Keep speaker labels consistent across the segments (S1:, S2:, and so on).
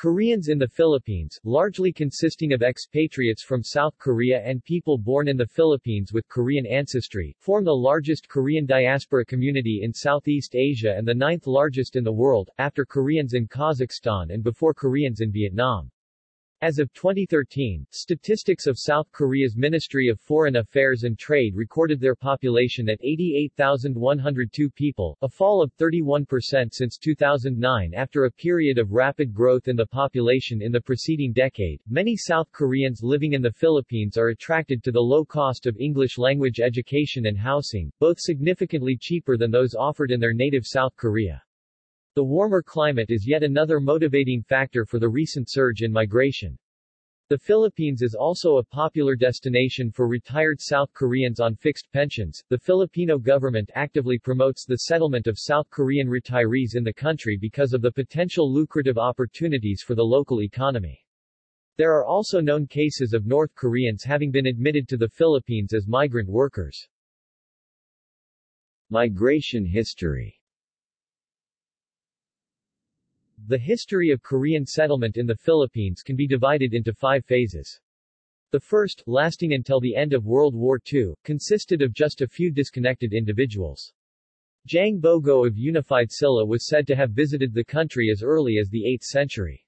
S1: Koreans in the Philippines, largely consisting of expatriates from South Korea and people born in the Philippines with Korean ancestry, form the largest Korean diaspora community in Southeast Asia and the ninth largest in the world, after Koreans in Kazakhstan and before Koreans in Vietnam. As of 2013, statistics of South Korea's Ministry of Foreign Affairs and Trade recorded their population at 88,102 people, a fall of 31% since 2009 after a period of rapid growth in the population in the preceding decade. Many South Koreans living in the Philippines are attracted to the low cost of English language education and housing, both significantly cheaper than those offered in their native South Korea. The warmer climate is yet another motivating factor for the recent surge in migration. The Philippines is also a popular destination for retired South Koreans on fixed pensions. The Filipino government actively promotes the settlement of South Korean retirees in the country because of the potential lucrative opportunities for the local economy. There are also known cases of North Koreans having been admitted to the Philippines as migrant workers. Migration history the history of Korean settlement in the Philippines can be divided into five phases. The first, lasting until the end of World War II, consisted of just a few disconnected individuals. Jang Bogo of Unified Silla was said to have visited the country as early as the 8th century.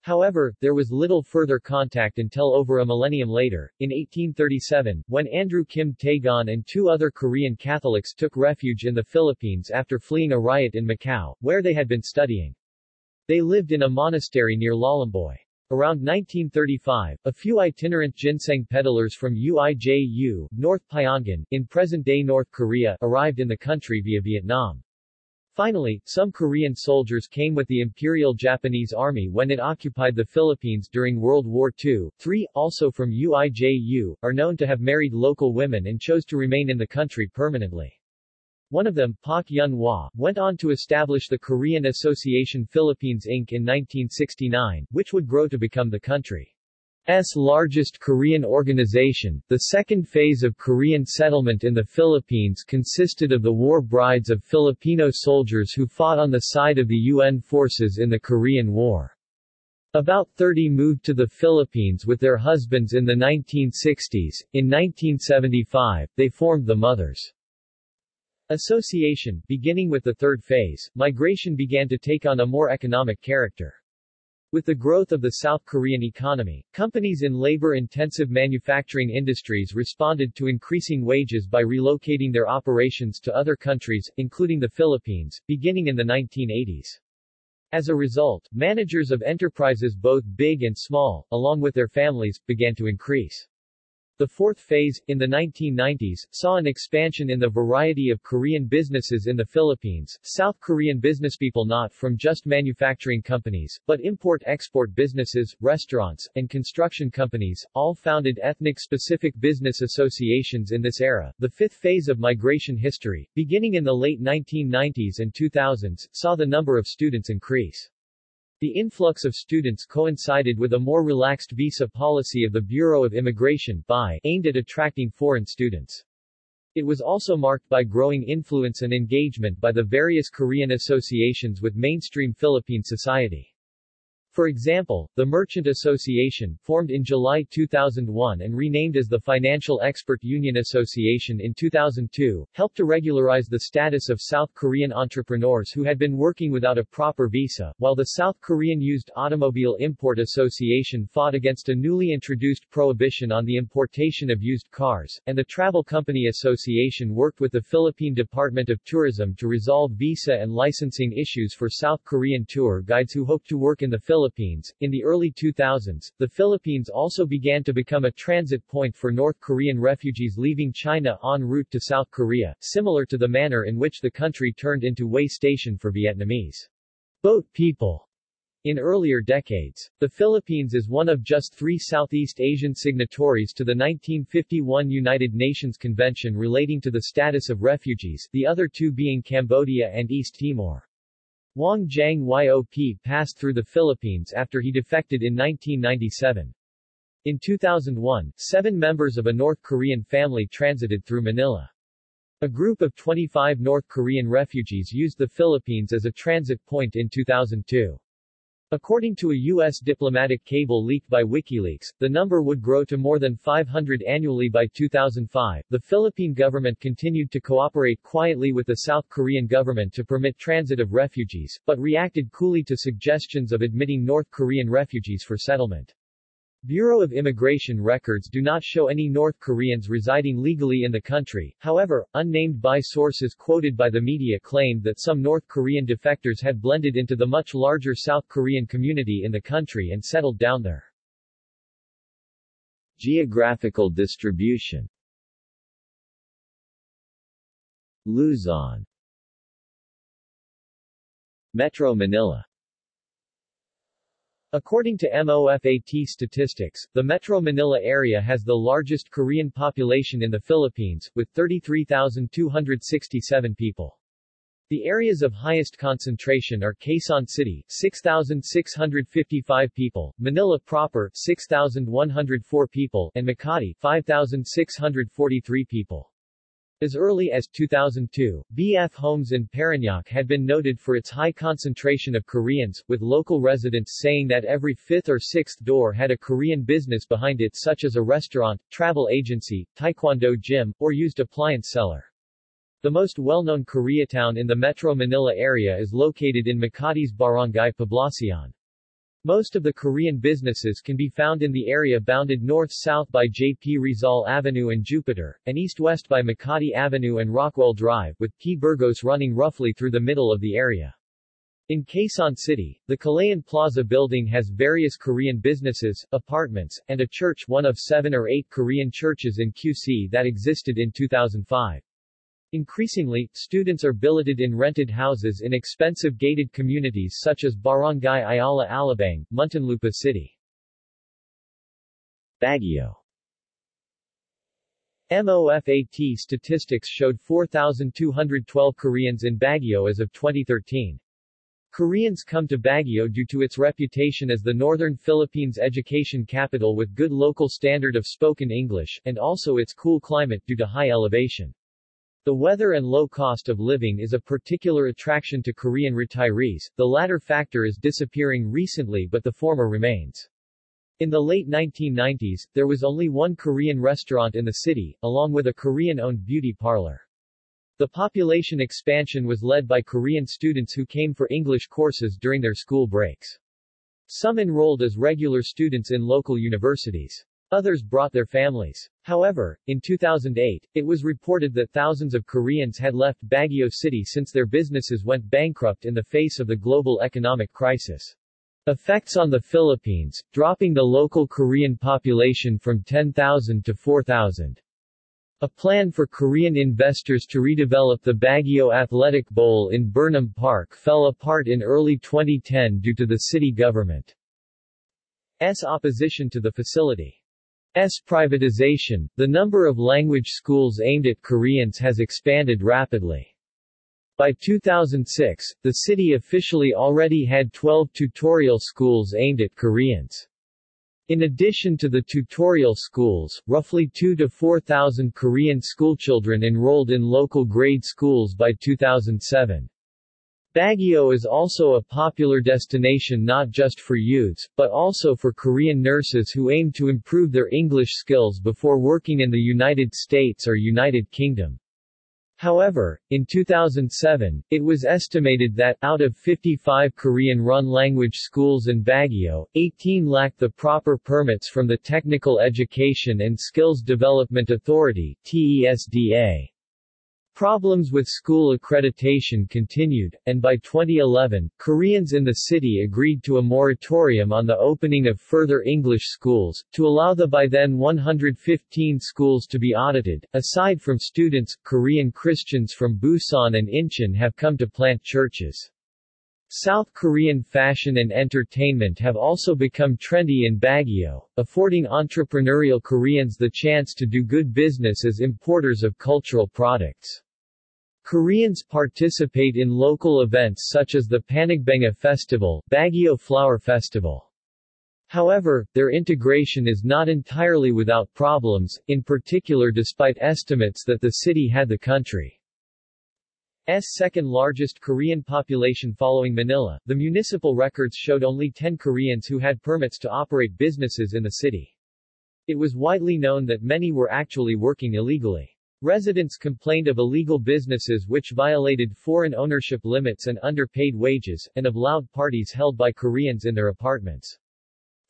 S1: However, there was little further contact until over a millennium later, in 1837, when Andrew Kim Tae-gon and two other Korean Catholics took refuge in the Philippines after fleeing a riot in Macau, where they had been studying. They lived in a monastery near Lolomboy. Around 1935, a few itinerant ginseng peddlers from UIJU, North Pyongan, in present-day North Korea, arrived in the country via Vietnam. Finally, some Korean soldiers came with the Imperial Japanese Army when it occupied the Philippines during World War II. Three, also from UIJU, are known to have married local women and chose to remain in the country permanently. One of them, Pak Yun-hwa, went on to establish the Korean Association Philippines Inc. in 1969, which would grow to become the country's largest Korean organization. The second phase of Korean settlement in the Philippines consisted of the war brides of Filipino soldiers who fought on the side of the UN forces in the Korean War. About 30 moved to the Philippines with their husbands in the 1960s. In 1975, they formed the Mothers Association, beginning with the third phase, migration began to take on a more economic character. With the growth of the South Korean economy, companies in labor-intensive manufacturing industries responded to increasing wages by relocating their operations to other countries, including the Philippines, beginning in the 1980s. As a result, managers of enterprises both big and small, along with their families, began to increase. The fourth phase, in the 1990s, saw an expansion in the variety of Korean businesses in the Philippines. South Korean businesspeople not from just manufacturing companies, but import-export businesses, restaurants, and construction companies, all founded ethnic-specific business associations in this era. The fifth phase of migration history, beginning in the late 1990s and 2000s, saw the number of students increase. The influx of students coincided with a more relaxed visa policy of the Bureau of Immigration BI, aimed at attracting foreign students. It was also marked by growing influence and engagement by the various Korean associations with mainstream Philippine society. For example, the Merchant Association, formed in July 2001 and renamed as the Financial Expert Union Association in 2002, helped to regularize the status of South Korean entrepreneurs who had been working without a proper visa, while the South Korean Used Automobile Import Association fought against a newly introduced prohibition on the importation of used cars, and the Travel Company Association worked with the Philippine Department of Tourism to resolve visa and licensing issues for South Korean tour guides who hoped to work in the Philippines Philippines. In the early 2000s, the Philippines also began to become a transit point for North Korean refugees leaving China en route to South Korea, similar to the manner in which the country turned into way station for Vietnamese boat people. In earlier decades, the Philippines is one of just three Southeast Asian signatories to the 1951 United Nations Convention relating to the status of refugees, the other two being Cambodia and East Timor. Hwang Jang-yop passed through the Philippines after he defected in 1997. In 2001, seven members of a North Korean family transited through Manila. A group of 25 North Korean refugees used the Philippines as a transit point in 2002. According to a U.S. diplomatic cable leaked by WikiLeaks, the number would grow to more than 500 annually by 2005. The Philippine government continued to cooperate quietly with the South Korean government to permit transit of refugees, but reacted coolly to suggestions of admitting North Korean refugees for settlement. Bureau of Immigration records do not show any North Koreans residing legally in the country, however, unnamed by sources quoted by the media claimed that some North Korean defectors had blended into the much larger South Korean community in the country and settled down there. Geographical distribution Luzon Metro Manila According to MOFAT statistics, the Metro Manila area has the largest Korean population in the Philippines, with 33,267 people. The areas of highest concentration are Quezon City, 6,655 people, Manila proper, 6,104 people, and Makati, 5,643 people. As early as 2002, BF Homes in Parañaque had been noted for its high concentration of Koreans, with local residents saying that every fifth or sixth door had a Korean business behind it such as a restaurant, travel agency, taekwondo gym, or used appliance seller. The most well-known Koreatown in the Metro Manila area is located in Makati's Barangay Poblacion. Most of the Korean businesses can be found in the area bounded north-south by J.P. Rizal Avenue and Jupiter, and east-west by Makati Avenue and Rockwell Drive, with P. Burgos running roughly through the middle of the area. In Quezon City, the Kalayaan Plaza building has various Korean businesses, apartments, and a church one of seven or eight Korean churches in QC that existed in 2005. Increasingly, students are billeted in rented houses in expensive gated communities such as Barangay Ayala Alabang, Muntinlupa City. Baguio MOFAT statistics showed 4,212 Koreans in Baguio as of 2013. Koreans come to Baguio due to its reputation as the northern Philippines education capital with good local standard of spoken English, and also its cool climate due to high elevation. The weather and low cost of living is a particular attraction to Korean retirees, the latter factor is disappearing recently but the former remains. In the late 1990s, there was only one Korean restaurant in the city, along with a Korean-owned beauty parlor. The population expansion was led by Korean students who came for English courses during their school breaks. Some enrolled as regular students in local universities. Others brought their families. However, in 2008, it was reported that thousands of Koreans had left Baguio City since their businesses went bankrupt in the face of the global economic crisis. Effects on the Philippines, dropping the local Korean population from 10,000 to 4,000. A plan for Korean investors to redevelop the Baguio Athletic Bowl in Burnham Park fell apart in early 2010 due to the city government's opposition to the facility. S privatization, the number of language schools aimed at Koreans has expanded rapidly. By 2006, the city officially already had 12 tutorial schools aimed at Koreans. In addition to the tutorial schools, roughly 2 to 4,000 Korean schoolchildren enrolled in local grade schools by 2007. Baguio is also a popular destination not just for youths, but also for Korean nurses who aim to improve their English skills before working in the United States or United Kingdom. However, in 2007, it was estimated that, out of 55 Korean-run language schools in Baguio, 18 lacked the proper permits from the Technical Education and Skills Development Authority TESDA. Problems with school accreditation continued, and by 2011, Koreans in the city agreed to a moratorium on the opening of further English schools, to allow the by then 115 schools to be audited. Aside from students, Korean Christians from Busan and Incheon have come to plant churches. South Korean fashion and entertainment have also become trendy in Baguio, affording entrepreneurial Koreans the chance to do good business as importers of cultural products. Koreans participate in local events such as the Panagbenga Festival, Baguio Flower Festival. However, their integration is not entirely without problems, in particular despite estimates that the city had the country's second largest Korean population following Manila, the municipal records showed only 10 Koreans who had permits to operate businesses in the city. It was widely known that many were actually working illegally. Residents complained of illegal businesses which violated foreign ownership limits and underpaid wages, and of loud parties held by Koreans in their apartments.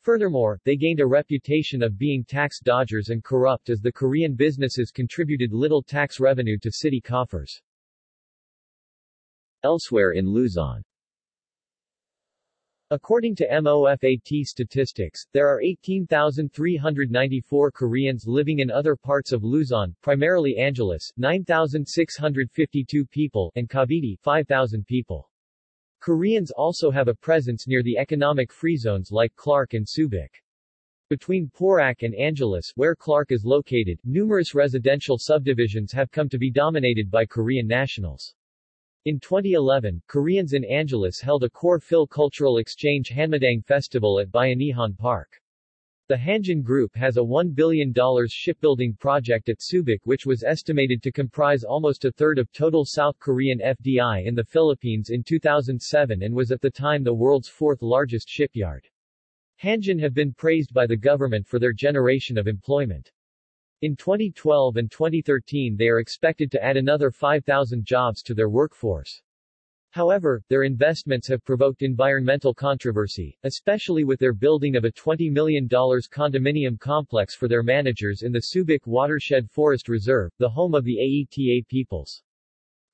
S1: Furthermore, they gained a reputation of being tax dodgers and corrupt as the Korean businesses contributed little tax revenue to city coffers. Elsewhere in Luzon According to MOFAT statistics, there are 18,394 Koreans living in other parts of Luzon, primarily Angeles, 9,652 people, and Cavite, 5,000 people. Koreans also have a presence near the economic free zones like Clark and Subic. Between Porac and Angeles, where Clark is located, numerous residential subdivisions have come to be dominated by Korean nationals. In 2011, Koreans in Angeles held a Core Phil Cultural Exchange Hanmadang Festival at Bayanihan Park. The Hanjin Group has a $1 billion shipbuilding project at Subic which was estimated to comprise almost a third of total South Korean FDI in the Philippines in 2007 and was at the time the world's fourth largest shipyard. Hanjin have been praised by the government for their generation of employment. In 2012 and 2013 they are expected to add another 5,000 jobs to their workforce. However, their investments have provoked environmental controversy, especially with their building of a $20 million condominium complex for their managers in the Subic Watershed Forest Reserve, the home of the Aeta peoples.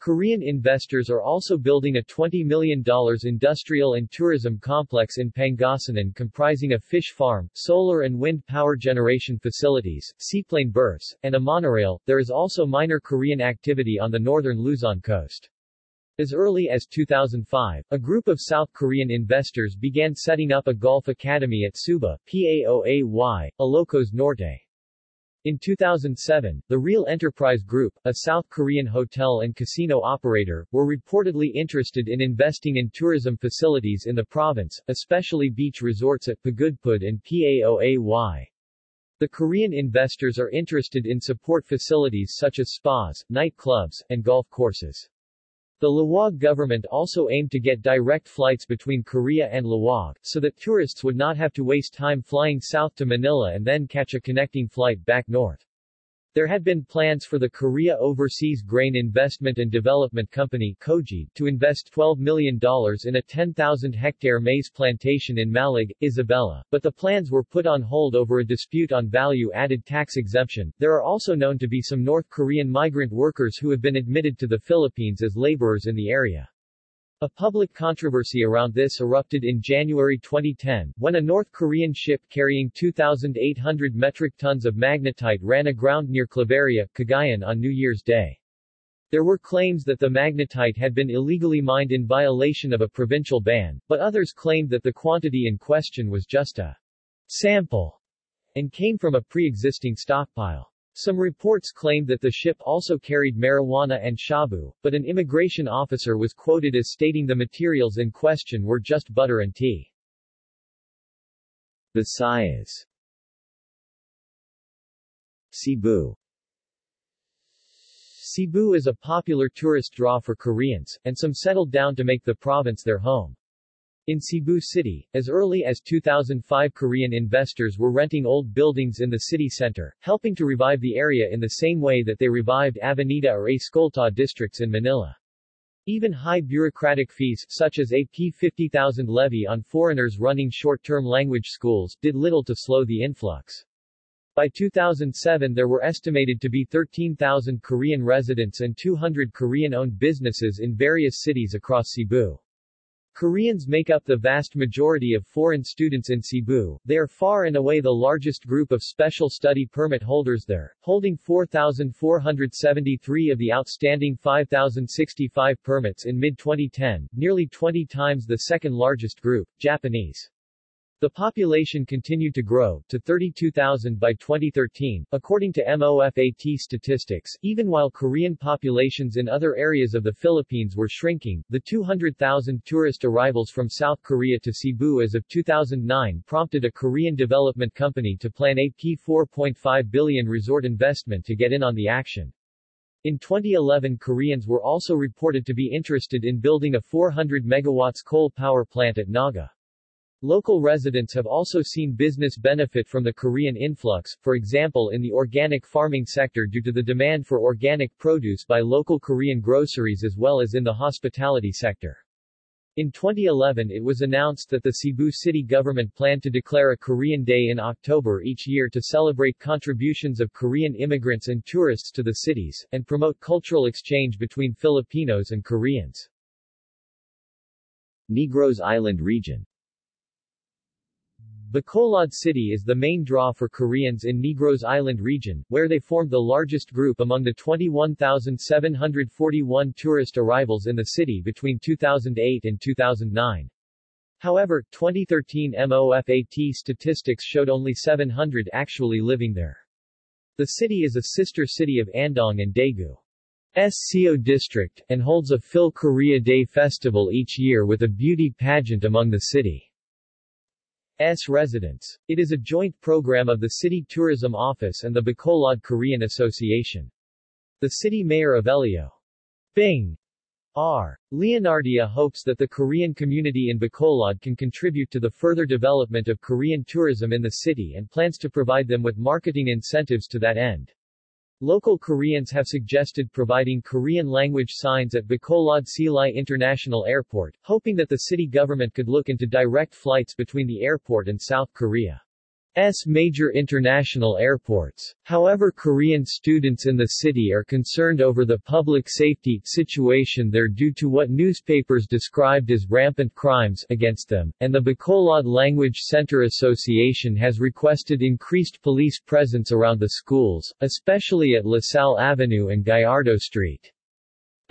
S1: Korean investors are also building a $20 million industrial and tourism complex in Pangasinan comprising a fish farm, solar and wind power generation facilities, seaplane berths, and a monorail. There is also minor Korean activity on the northern Luzon coast. As early as 2005, a group of South Korean investors began setting up a golf academy at Suba, PAOAY, Ilocos Norte. In 2007, the Real Enterprise Group, a South Korean hotel and casino operator, were reportedly interested in investing in tourism facilities in the province, especially beach resorts at Pagudpud and PAOAY. The Korean investors are interested in support facilities such as spas, nightclubs, and golf courses. The Laoag government also aimed to get direct flights between Korea and Laoag, so that tourists would not have to waste time flying south to Manila and then catch a connecting flight back north. There had been plans for the Korea Overseas Grain Investment and Development Company KOGI, to invest $12 million in a 10,000-hectare maize plantation in Mallig, Isabela, but the plans were put on hold over a dispute on value-added tax exemption. There are also known to be some North Korean migrant workers who have been admitted to the Philippines as laborers in the area. A public controversy around this erupted in January 2010, when a North Korean ship carrying 2,800 metric tons of magnetite ran aground near Claveria, Cagayan on New Year's Day. There were claims that the magnetite had been illegally mined in violation of a provincial ban, but others claimed that the quantity in question was just a sample and came from a pre-existing stockpile. Some reports claimed that the ship also carried marijuana and shabu, but an immigration officer was quoted as stating the materials in question were just butter and tea. Visayas Cebu Cebu is a popular tourist draw for Koreans, and some settled down to make the province their home. In Cebu City, as early as 2005 Korean investors were renting old buildings in the city center, helping to revive the area in the same way that they revived Avenida or Escolta districts in Manila. Even high bureaucratic fees, such as a P50,000 levy on foreigners running short-term language schools, did little to slow the influx. By 2007 there were estimated to be 13,000 Korean residents and 200 Korean-owned businesses in various cities across Cebu. Koreans make up the vast majority of foreign students in Cebu. They are far and away the largest group of special study permit holders there, holding 4,473 of the outstanding 5,065 permits in mid-2010, nearly 20 times the second largest group, Japanese. The population continued to grow, to 32,000 by 2013, according to MOFAT statistics. Even while Korean populations in other areas of the Philippines were shrinking, the 200,000 tourist arrivals from South Korea to Cebu as of 2009 prompted a Korean development company to plan a P4.5 billion resort investment to get in on the action. In 2011 Koreans were also reported to be interested in building a 400 megawatts coal power plant at Naga. Local residents have also seen business benefit from the Korean influx, for example in the organic farming sector due to the demand for organic produce by local Korean groceries as well as in the hospitality sector. In 2011 it was announced that the Cebu city government planned to declare a Korean Day in October each year to celebrate contributions of Korean immigrants and tourists to the cities, and promote cultural exchange between Filipinos and Koreans. Negros Island region Bacolod City is the main draw for Koreans in Negros Island region, where they formed the largest group among the 21,741 tourist arrivals in the city between 2008 and 2009. However, 2013 MOFAT statistics showed only 700 actually living there. The city is a sister city of Andong and Daegu. SCO district, and holds a Phil Korea Day festival each year with a beauty pageant among the city. S residents. It is a joint program of the City Tourism Office and the Bacolod Korean Association. The city mayor Evelio Bing R. Leonardia hopes that the Korean community in Bacolod can contribute to the further development of Korean tourism in the city and plans to provide them with marketing incentives to that end. Local Koreans have suggested providing Korean language signs at Bacolod Silay International Airport, hoping that the city government could look into direct flights between the airport and South Korea. S major international airports. However Korean students in the city are concerned over the public safety situation there due to what newspapers described as rampant crimes against them, and the Bacolod Language Center Association has requested increased police presence around the schools, especially at LaSalle Avenue and Gallardo Street.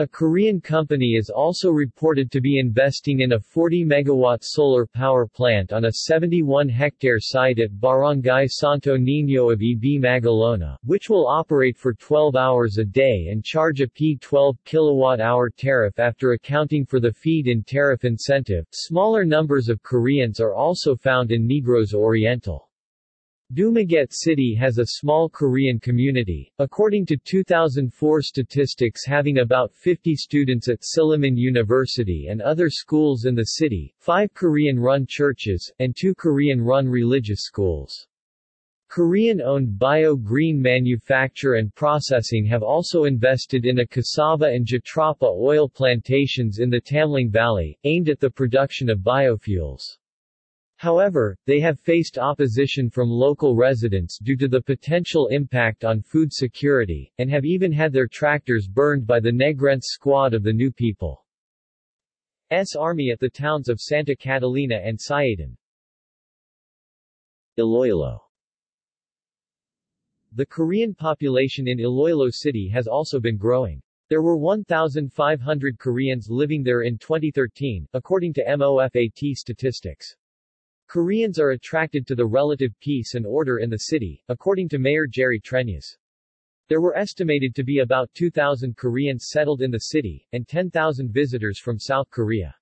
S1: A Korean company is also reported to be investing in a 40-megawatt solar power plant on a 71-hectare site at Barangay Santo Niño of EB Magalona, which will operate for 12 hours a day and charge a P12 kilowatt-hour tariff after accounting for the feed-in tariff incentive. Smaller numbers of Koreans are also found in Negros Oriental. Dumaguete City has a small Korean community, according to 2004 statistics having about 50 students at Silliman University and other schools in the city, five Korean-run churches, and two Korean-run religious schools. Korean-owned bio-green manufacture and processing have also invested in a cassava and jatropha oil plantations in the Tamlang Valley, aimed at the production of biofuels. However, they have faced opposition from local residents due to the potential impact on food security, and have even had their tractors burned by the Negrense squad of the New People. S army at the towns of Santa Catalina and Sayadan. Iloilo The Korean population in Iloilo City has also been growing. There were 1,500 Koreans living there in 2013, according to MOFAT statistics. Koreans are attracted to the relative peace and order in the city, according to Mayor Jerry Treñas. There were estimated to be about 2,000 Koreans settled in the city, and 10,000 visitors from South Korea.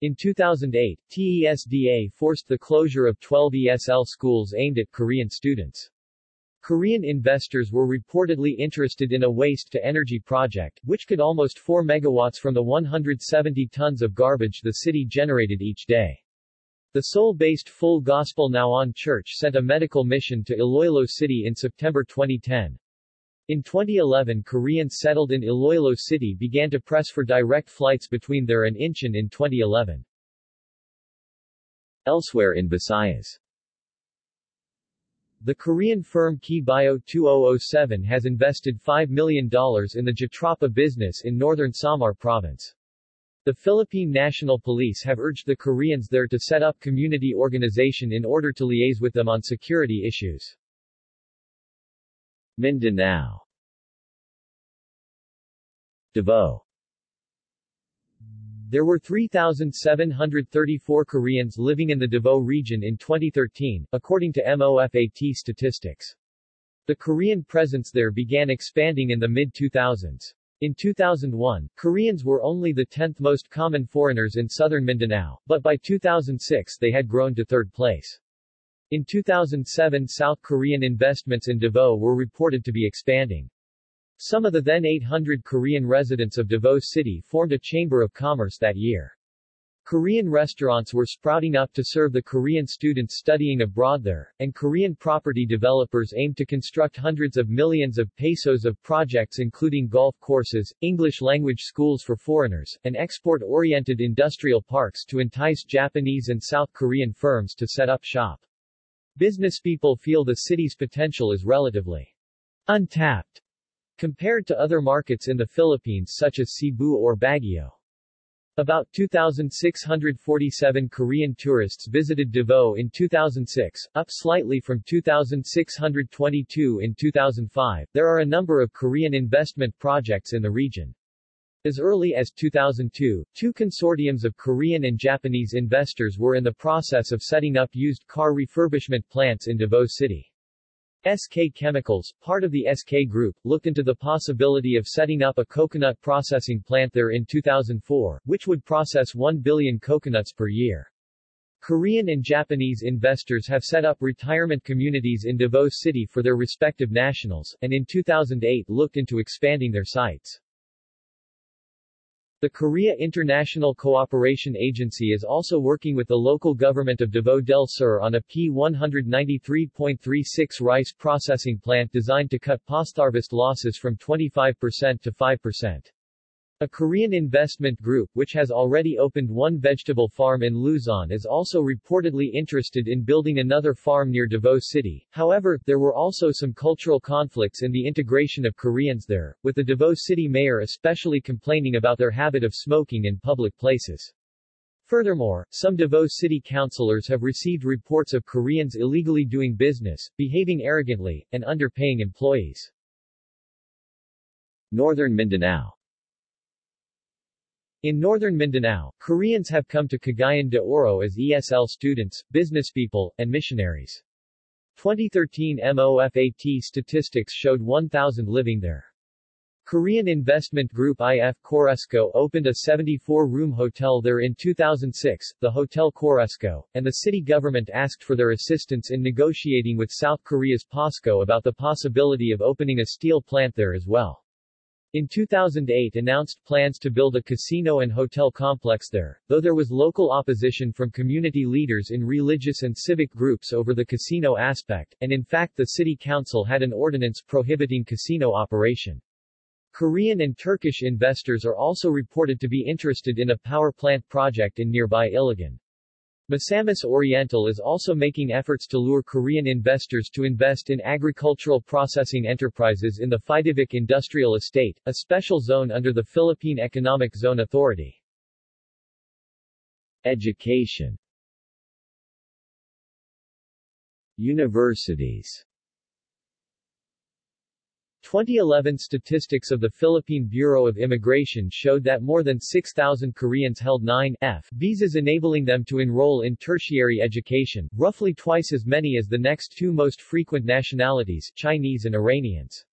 S1: In 2008, TESDA forced the closure of 12 ESL schools aimed at Korean students. Korean investors were reportedly interested in a waste-to-energy project, which could almost 4 megawatts from the 170 tons of garbage the city generated each day. The Seoul-based Full Gospel Nowon Church sent a medical mission to Iloilo City in September 2010. In 2011 Koreans settled in Iloilo City began to press for direct flights between there and Incheon in 2011. Elsewhere in Visayas the Korean firm KeyBio 2007 has invested $5 million in the Jatropha business in northern Samar province. The Philippine National Police have urged the Koreans there to set up community organization in order to liaise with them on security issues. Mindanao Davao There were 3,734 Koreans living in the Davao region in 2013, according to MOFAT statistics. The Korean presence there began expanding in the mid-2000s. In 2001, Koreans were only the 10th most common foreigners in southern Mindanao, but by 2006 they had grown to third place. In 2007 South Korean investments in Davao were reported to be expanding. Some of the then 800 Korean residents of Davao City formed a chamber of commerce that year. Korean restaurants were sprouting up to serve the Korean students studying abroad there, and Korean property developers aimed to construct hundreds of millions of pesos of projects including golf courses, English-language schools for foreigners, and export-oriented industrial parks to entice Japanese and South Korean firms to set up shop. Businesspeople feel the city's potential is relatively untapped compared to other markets in the Philippines such as Cebu or Baguio. About 2,647 Korean tourists visited Davao in 2006, up slightly from 2,622 in 2005. There are a number of Korean investment projects in the region. As early as 2002, two consortiums of Korean and Japanese investors were in the process of setting up used car refurbishment plants in Davao City. SK Chemicals, part of the SK Group, looked into the possibility of setting up a coconut processing plant there in 2004, which would process 1 billion coconuts per year. Korean and Japanese investors have set up retirement communities in Davao City for their respective nationals, and in 2008 looked into expanding their sites. The Korea International Cooperation Agency is also working with the local government of Davao del Sur on a P193.36 rice processing plant designed to cut postharvest losses from 25% to 5%. A Korean investment group which has already opened one vegetable farm in Luzon is also reportedly interested in building another farm near Davao City. However, there were also some cultural conflicts in the integration of Koreans there, with the Davao City mayor especially complaining about their habit of smoking in public places. Furthermore, some Davao City councilors have received reports of Koreans illegally doing business, behaving arrogantly, and underpaying employees. Northern Mindanao in northern Mindanao, Koreans have come to Cagayan de Oro as ESL students, businesspeople, and missionaries. 2013 MOFAT statistics showed 1,000 living there. Korean investment group IF Coresco opened a 74-room hotel there in 2006, the Hotel Coresco, and the city government asked for their assistance in negotiating with South Korea's POSCO about the possibility of opening a steel plant there as well. In 2008 announced plans to build a casino and hotel complex there, though there was local opposition from community leaders in religious and civic groups over the casino aspect, and in fact the city council had an ordinance prohibiting casino operation. Korean and Turkish investors are also reported to be interested in a power plant project in nearby Iligan. Misamis Oriental is also making efforts to lure Korean investors to invest in agricultural processing enterprises in the PHIVIDEC Industrial Estate, a special zone under the Philippine Economic Zone Authority. Education Universities 2011 statistics of the Philippine Bureau of Immigration showed that more than 6,000 Koreans held 9 F visas enabling them to enroll in tertiary education, roughly twice as many as the next two most frequent nationalities, Chinese and Iranians.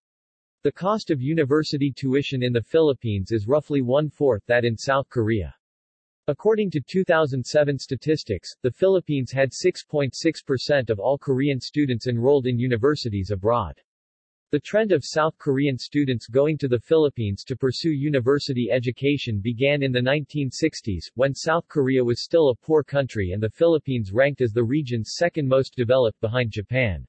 S1: The cost of university tuition in the Philippines is roughly one-fourth that in South Korea. According to 2007 statistics, the Philippines had 6.6% of all Korean students enrolled in universities abroad. The trend of South Korean students going to the Philippines to pursue university education began in the 1960s, when South Korea was still a poor country and the Philippines ranked as the region's second most developed behind Japan.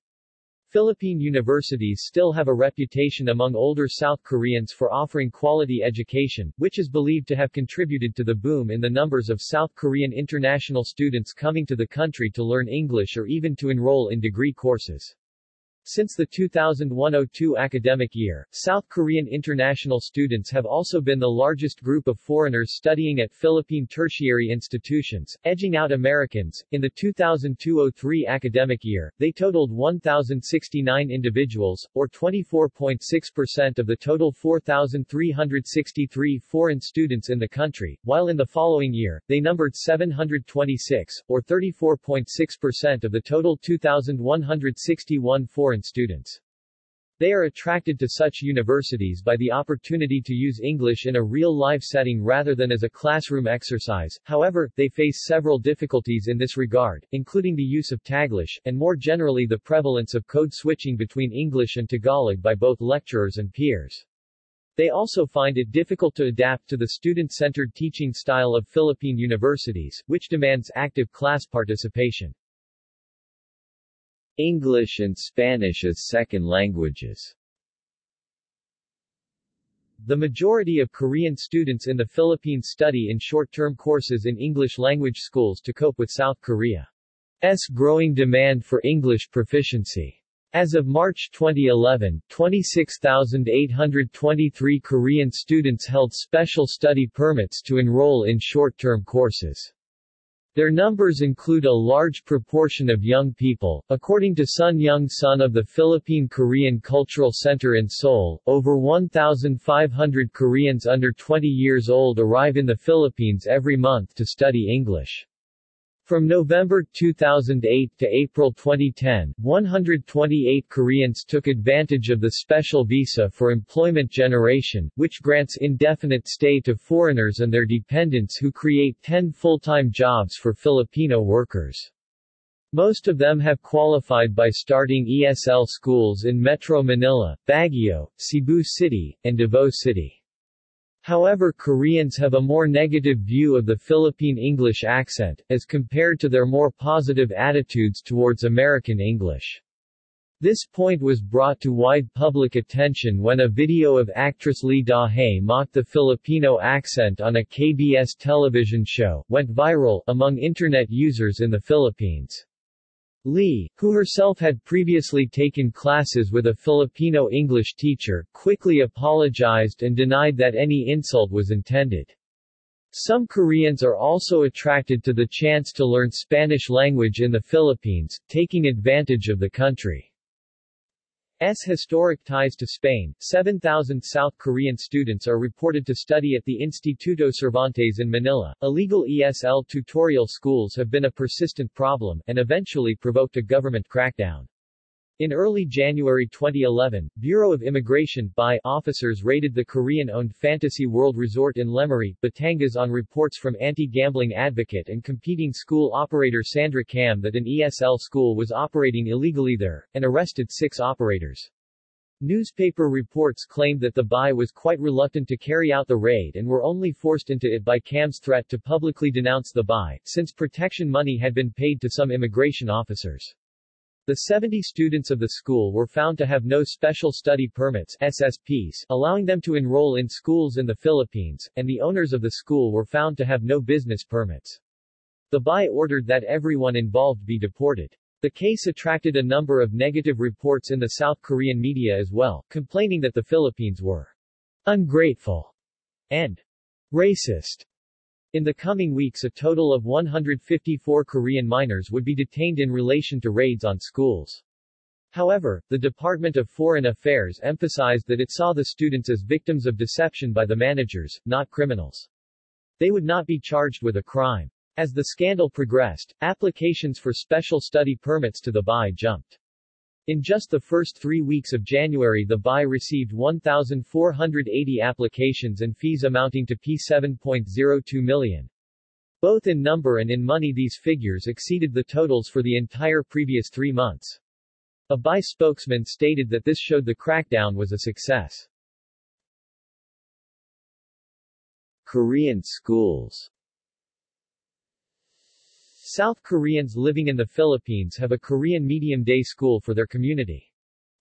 S1: Philippine universities still have a reputation among older South Koreans for offering quality education, which is believed to have contributed to the boom in the numbers of South Korean international students coming to the country to learn English or even to enroll in degree courses. Since the 2001-02 academic year, South Korean international students have also been the largest group of foreigners studying at Philippine tertiary institutions, edging out Americans. In the 2002-03 academic year, they totaled 1,069 individuals, or 24.6% of the total 4,363 foreign students in the country, while in the following year, they numbered 726, or 34.6% of the total 2,161 foreign foreign students. They are attracted to such universities by the opportunity to use English in a real-life setting rather than as a classroom exercise, however, they face several difficulties in this regard, including the use of Taglish, and more generally the prevalence of code switching between English and Tagalog by both lecturers and peers. They also find it difficult to adapt to the student-centered teaching style of Philippine universities, which demands active class participation. English and Spanish as second languages the majority of Korean students in the Philippines study in short-term courses in English-language schools to cope with South Korea's growing demand for English proficiency. As of March 2011, 26,823 Korean students held special study permits to enroll in short-term courses. Their numbers include a large proportion of young people. According to Sun Young Sun of the Philippine Korean Cultural Center in Seoul, over 1,500 Koreans under 20 years old arrive in the Philippines every month to study English. From November 2008 to April 2010, 128 Koreans took advantage of the special visa for employment generation, which grants indefinite stay to foreigners and their dependents who create 10 full-time jobs for Filipino workers. Most of them have qualified by starting ESL schools in Metro Manila, Baguio, Cebu City, and Davao City. However Koreans have a more negative view of the Philippine English accent, as compared to their more positive attitudes towards American English. This point was brought to wide public attention when a video of actress Lee Da-hae mocked the Filipino accent on a KBS television show, went viral, among Internet users in the Philippines. Lee, who herself had previously taken classes with a Filipino English teacher, quickly apologized and denied that any insult was intended. Some Koreans are also attracted to the chance to learn Spanish language in the Philippines, taking advantage of the country. S historic ties to Spain, 7,000 South Korean students are reported to study at the Instituto Cervantes in Manila. Illegal ESL tutorial schools have been a persistent problem, and eventually provoked a government crackdown. In early January 2011, Bureau of Immigration by officers raided the Korean-owned Fantasy World Resort in Lemery, Batangas on reports from anti-gambling advocate and competing school operator Sandra Cam that an ESL school was operating illegally there, and arrested six operators. Newspaper reports claimed that the BI was quite reluctant to carry out the raid and were only forced into it by Cam's threat to publicly denounce the BI, since protection money had been paid to some immigration officers. The 70 students of the school were found to have no special study permits SSPs, allowing them to enroll in schools in the Philippines, and the owners of the school were found to have no business permits. The BI ordered that everyone involved be deported. The case attracted a number of negative reports in the South Korean media as well, complaining that the Philippines were ungrateful and racist. In the coming weeks a total of 154 Korean minors would be detained in relation to raids on schools. However, the Department of Foreign Affairs emphasized that it saw the students as victims of deception by the managers, not criminals. They would not be charged with a crime. As the scandal progressed, applications for special study permits to the BI jumped. In just the first three weeks of January the BI received 1,480 applications and fees amounting to P7.02 million. Both in number and in money these figures exceeded the totals for the entire previous three months. A BI spokesman stated that this showed the crackdown was a success. Korean schools South Koreans living in the Philippines have a Korean medium day school for their community.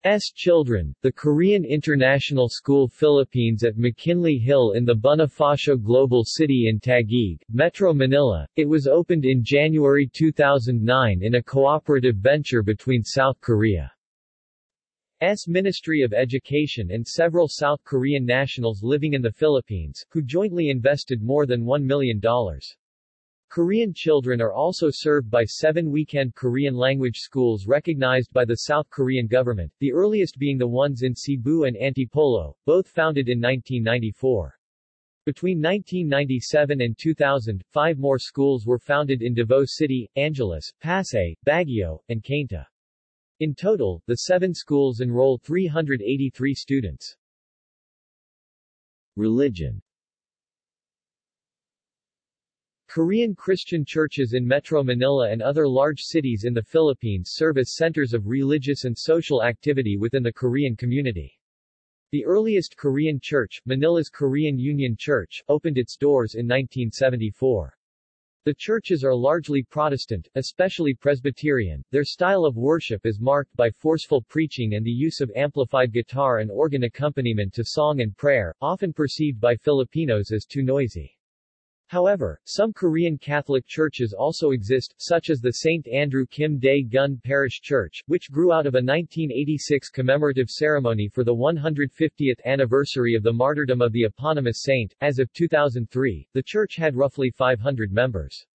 S1: S. children, the Korean International School Philippines at McKinley Hill in the Bonifacio Global City in Taguig, Metro Manila. It was opened in January 2009 in a cooperative venture between South Korea's Ministry of Education and several South Korean nationals living in the Philippines, who jointly invested more than $1 million. Korean children are also served by seven weekend Korean language schools recognized by the South Korean government, the earliest being the ones in Cebu and Antipolo, both founded in 1994. Between 1997 and 2000, five more schools were founded in Davao City, Angeles, Pasay, Baguio, and Cainta. In total, the seven schools enroll 383 students. Religion Korean Christian churches in Metro Manila and other large cities in the Philippines serve as centers of religious and social activity within the Korean community. The earliest Korean church, Manila's Korean Union Church, opened its doors in 1974. The churches are largely Protestant, especially Presbyterian. Their style of worship is marked by forceful preaching and the use of amplified guitar and organ accompaniment to song and prayer, often perceived by Filipinos as too noisy. However, some Korean Catholic churches also exist, such as the St. Andrew Kim Dae Gun Parish Church, which grew out of a 1986 commemorative ceremony for the 150th anniversary of the martyrdom of the eponymous saint. As of 2003, the church had roughly 500 members.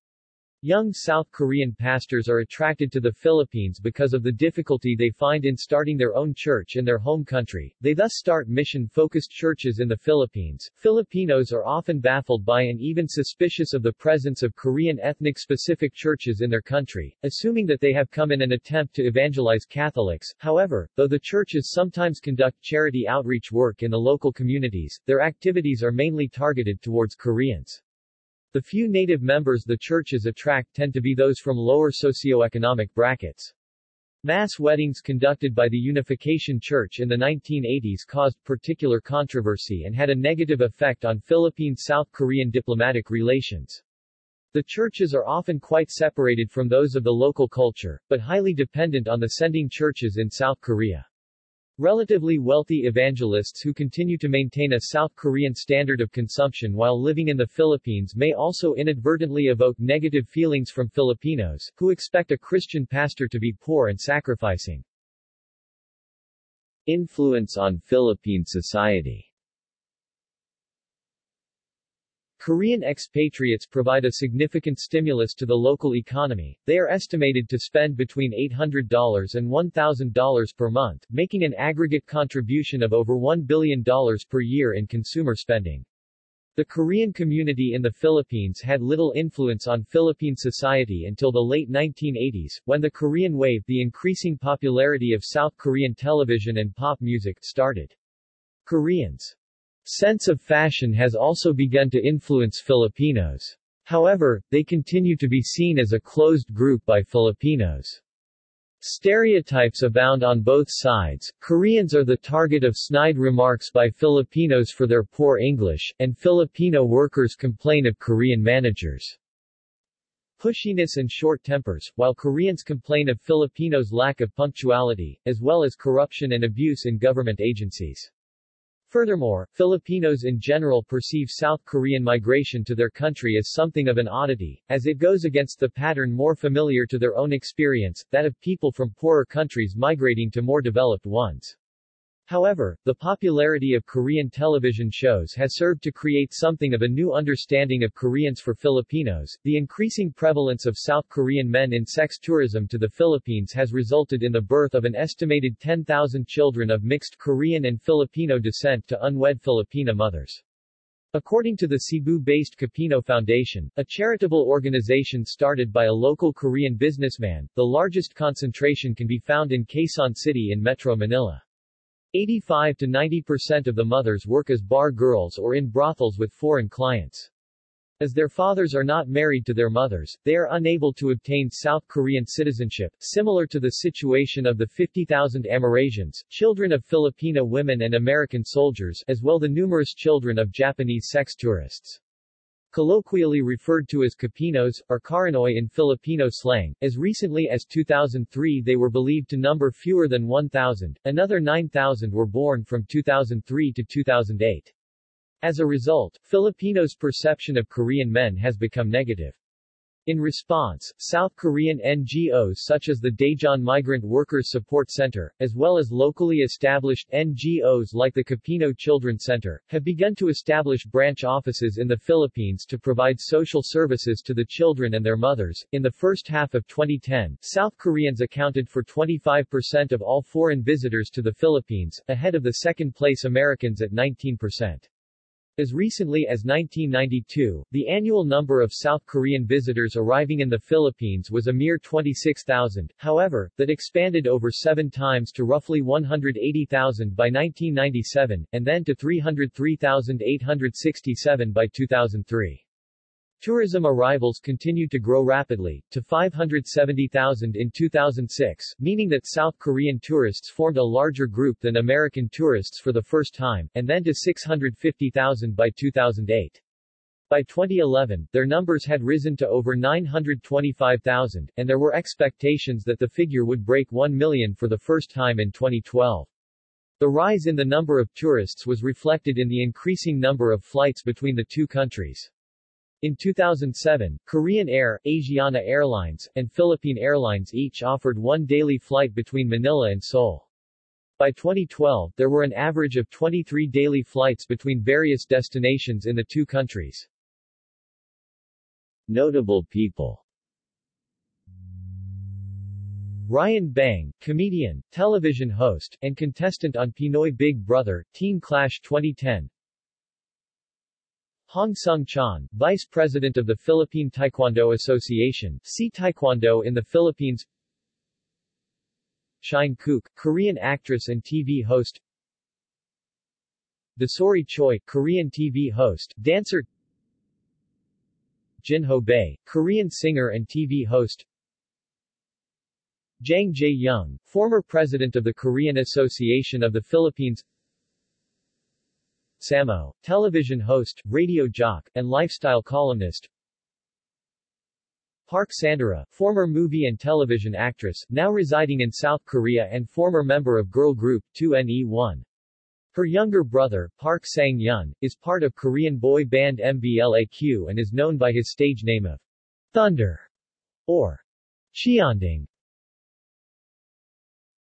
S1: Young South Korean pastors are attracted to the Philippines because of the difficulty they find in starting their own church in their home country. They thus start mission-focused churches in the Philippines. Filipinos are often baffled by and even suspicious of the presence of Korean ethnic-specific churches in their country, assuming that they have come in an attempt to evangelize Catholics. However, though the churches sometimes conduct charity outreach work in the local communities, their activities are mainly targeted towards Koreans. The few native members the churches attract tend to be those from lower socioeconomic brackets. Mass weddings conducted by the Unification Church in the 1980s caused particular controversy and had a negative effect on Philippine-South Korean diplomatic relations. The churches are often quite separated from those of the local culture, but highly dependent on the sending churches in South Korea. Relatively wealthy evangelists who continue to maintain a South Korean standard of consumption while living in the Philippines may also inadvertently evoke negative feelings from Filipinos, who expect a Christian pastor to be poor and sacrificing. Influence on Philippine society Korean expatriates provide a significant stimulus to the local economy. They are estimated to spend between $800 and $1,000 per month, making an aggregate contribution of over $1 billion per year in consumer spending. The Korean community in the Philippines had little influence on Philippine society until the late 1980s, when the Korean wave the increasing popularity of South Korean television and pop music started. Koreans sense of fashion has also begun to influence Filipinos. However, they continue to be seen as a closed group by Filipinos. Stereotypes abound on both sides. Koreans are the target of snide remarks by Filipinos for their poor English, and Filipino workers complain of Korean managers' pushiness and short tempers, while Koreans complain of Filipinos' lack of punctuality, as well as corruption and abuse in government agencies. Furthermore, Filipinos in general perceive South Korean migration to their country as something of an oddity, as it goes against the pattern more familiar to their own experience, that of people from poorer countries migrating to more developed ones. However, the popularity of Korean television shows has served to create something of a new understanding of Koreans for Filipinos. The increasing prevalence of South Korean men in sex tourism to the Philippines has resulted in the birth of an estimated 10,000 children of mixed Korean and Filipino descent to unwed Filipina mothers. According to the Cebu-based Kopino Foundation, a charitable organization started by a local Korean businessman, the largest concentration can be found in Quezon City in Metro Manila. 85 to 90% of the mothers work as bar girls or in brothels with foreign clients. As their fathers are not married to their mothers, they are unable to obtain South Korean citizenship, similar to the situation of the 50,000 Amerasians, children of Filipino women and American soldiers, as well the numerous children of Japanese sex tourists colloquially referred to as Kopinos, or Karanoy in Filipino slang. As recently as 2003 they were believed to number fewer than 1,000, another 9,000 were born from 2003 to 2008. As a result, Filipinos' perception of Korean men has become negative. In response, South Korean NGOs such as the Daejeon Migrant Workers Support Center, as well as locally established NGOs like the Kopino Children's Center, have begun to establish branch offices in the Philippines to provide social services to the children and their mothers. In the first half of 2010, South Koreans accounted for 25% of all foreign visitors to the Philippines, ahead of the second place Americans at 19%. As recently as 1992, the annual number of South Korean visitors arriving in the Philippines was a mere 26,000, however, that expanded over seven times to roughly 180,000 by 1997, and then to 303,867 by 2003. Tourism arrivals continued to grow rapidly, to 570,000 in 2006, meaning that South Korean tourists formed a larger group than American tourists for the first time, and then to 650,000 by 2008. By 2011, their numbers had risen to over 925,000, and there were expectations that the figure would break 1 million for the first time in 2012. The rise in the number of tourists was reflected in the increasing number of flights between the two countries. In 2007, Korean Air, Asiana Airlines, and Philippine Airlines each offered one daily flight between Manila and Seoul. By 2012, there were an average of 23 daily flights between various destinations in the two countries. Notable people Ryan Bang, comedian, television host, and contestant on Pinoy Big Brother, Teen Clash 2010 Hong Sung Chan, Vice President of the Philippine Taekwondo Association, see Taekwondo in the Philippines. Shine Kook, Korean actress and TV host. Dasuri Choi, Korean TV host, dancer. Jinho Bae, Korean singer and TV host. Jang Jae-young, former president of the Korean Association of the Philippines Samo, television host, radio jock, and lifestyle columnist Park Sandara, former movie and television actress, now residing in South Korea and former member of girl group 2NE1. Her younger brother, Park Sang-hyun, is part of Korean boy band MBLAQ and is known by his stage name of Thunder or Cheonding.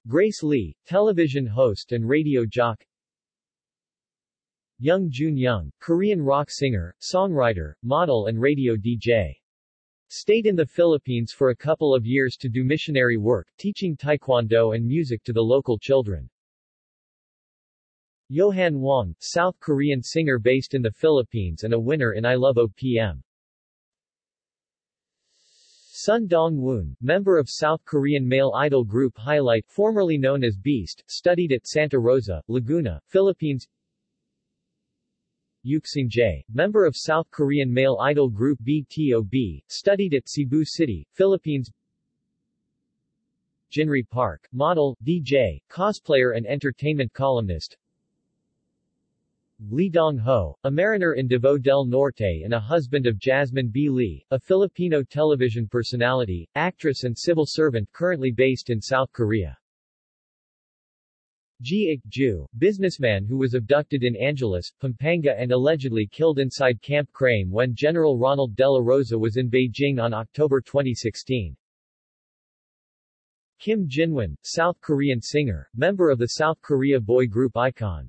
S1: Grace Lee, television host and radio jock Young Jun Young, Korean rock singer, songwriter, model and radio DJ. Stayed in the Philippines for a couple of years to do missionary work, teaching taekwondo and music to the local children. Johan Wong, South Korean singer based in the Philippines and a winner in I Love OPM. Son Dong-woon, member of South Korean male idol group Highlight formerly known as Beast, studied at Santa Rosa, Laguna, Philippines Yook Sung-jae, member of South Korean male idol group BTOB, studied at Cebu City, Philippines Jinri Park, model, DJ, cosplayer and entertainment columnist Lee Dong-ho, a mariner in Davao del Norte and a husband of Jasmine B. Lee, a Filipino television personality, actress and civil servant currently based in South Korea. Ji Ik-ju, businessman who was abducted in Angeles, Pampanga and allegedly killed inside Camp Crame when General Ronald De La Rosa was in Beijing on October 2016. Kim Jin-hwan, South Korean singer, member of the South Korea boy group iKON.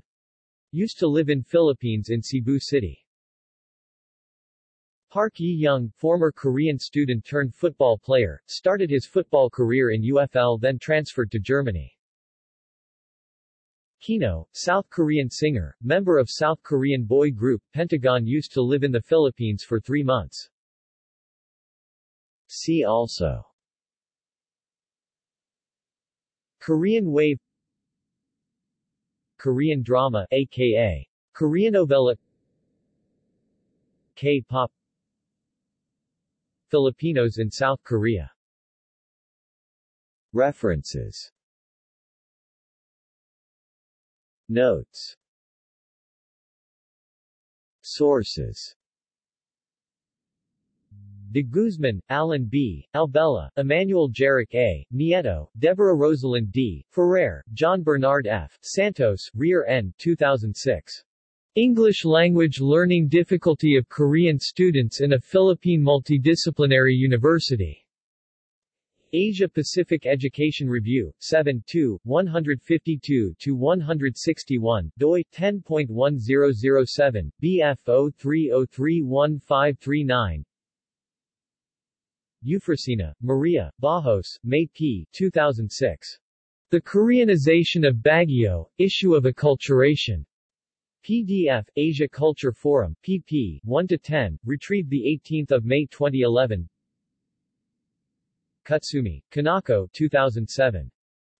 S1: Used to live in Philippines in Cebu City. Park Yi-young, former Korean student turned football player, started his football career in UFL then transferred to Germany. Kino, South Korean singer, member of South Korean boy group Pentagon used to live in the Philippines for three months. See also Korean Wave Korean drama, aka Koreanovela K-pop Filipinos in South Korea References Notes Sources De Guzman, Alan B., Albella, Emmanuel Jarrick A., Nieto, Deborah Rosalind D., Ferrer, John Bernard F., Santos, Rear N. 2006. English Language Learning Difficulty of Korean Students in a Philippine Multidisciplinary University. Asia Pacific Education Review, 7 2, 152-161, doi, 10.1007, BF 03031539 Eufrosina, Maria, Bajos, May P. 2006. The Koreanization of Baguio, Issue of Acculturation. PDF, Asia Culture Forum, pp. 1-10, retrieved 18 May 2011 Kutsumi, Kanako 2007.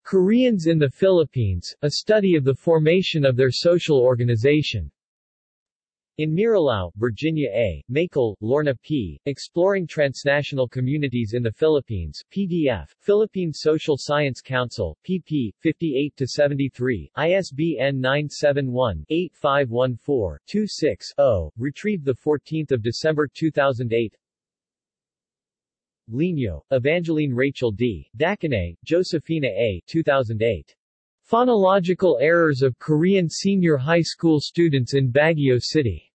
S1: Koreans in the Philippines, a study of the formation of their social organization. In Miralao, Virginia A., Makil, Lorna P., Exploring Transnational Communities in the Philippines, PDF, Philippine Social Science Council, pp. 58-73, ISBN 971-8514-26-0, retrieved 14 December 2008 Lino, Evangeline Rachel D., Dacanay, Josefina A. 2008. Phonological Errors of Korean Senior High School Students in Baguio City.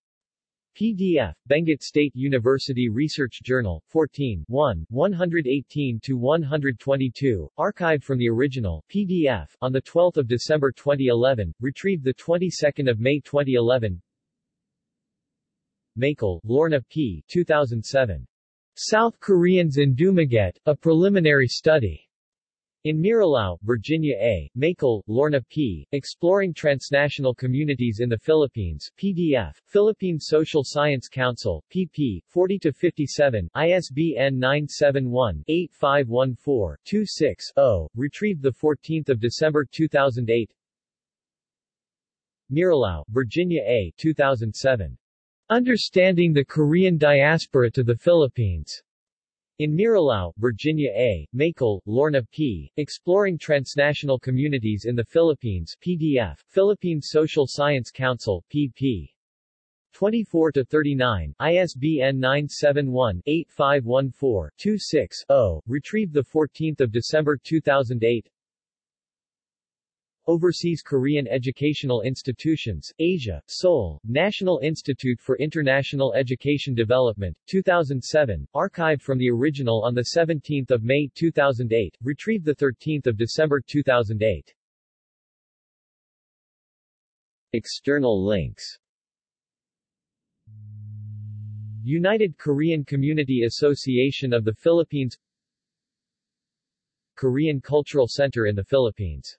S1: PDF, Benguet State University Research Journal, 14 1, 118-122, archived from the original, PDF, on 12 December 2011, retrieved 22 May 2011 Makil, Lorna P. 2007. South Koreans in Dumaguete, A Preliminary Study. In Miralao, Virginia A., Makil, Lorna P., Exploring Transnational Communities in the Philippines, PDF, Philippine Social Science Council, pp. 40-57, ISBN 971-8514-26-0, retrieved 14 December 2008 Miralao, Virginia A. 2007. Understanding the Korean Diaspora to the Philippines. In Miralao, Virginia A., Makil, Lorna P., Exploring Transnational Communities in the Philippines PDF, Philippine Social Science Council, pp. 24-39, ISBN 971-8514-26-0, retrieved 14 December 2008 Overseas Korean Educational Institutions, Asia, Seoul, National Institute for International Education Development, 2007, archived from the original on 17 May 2008, retrieved 13 December 2008. External links. United Korean Community Association of the Philippines. Korean Cultural Center in the Philippines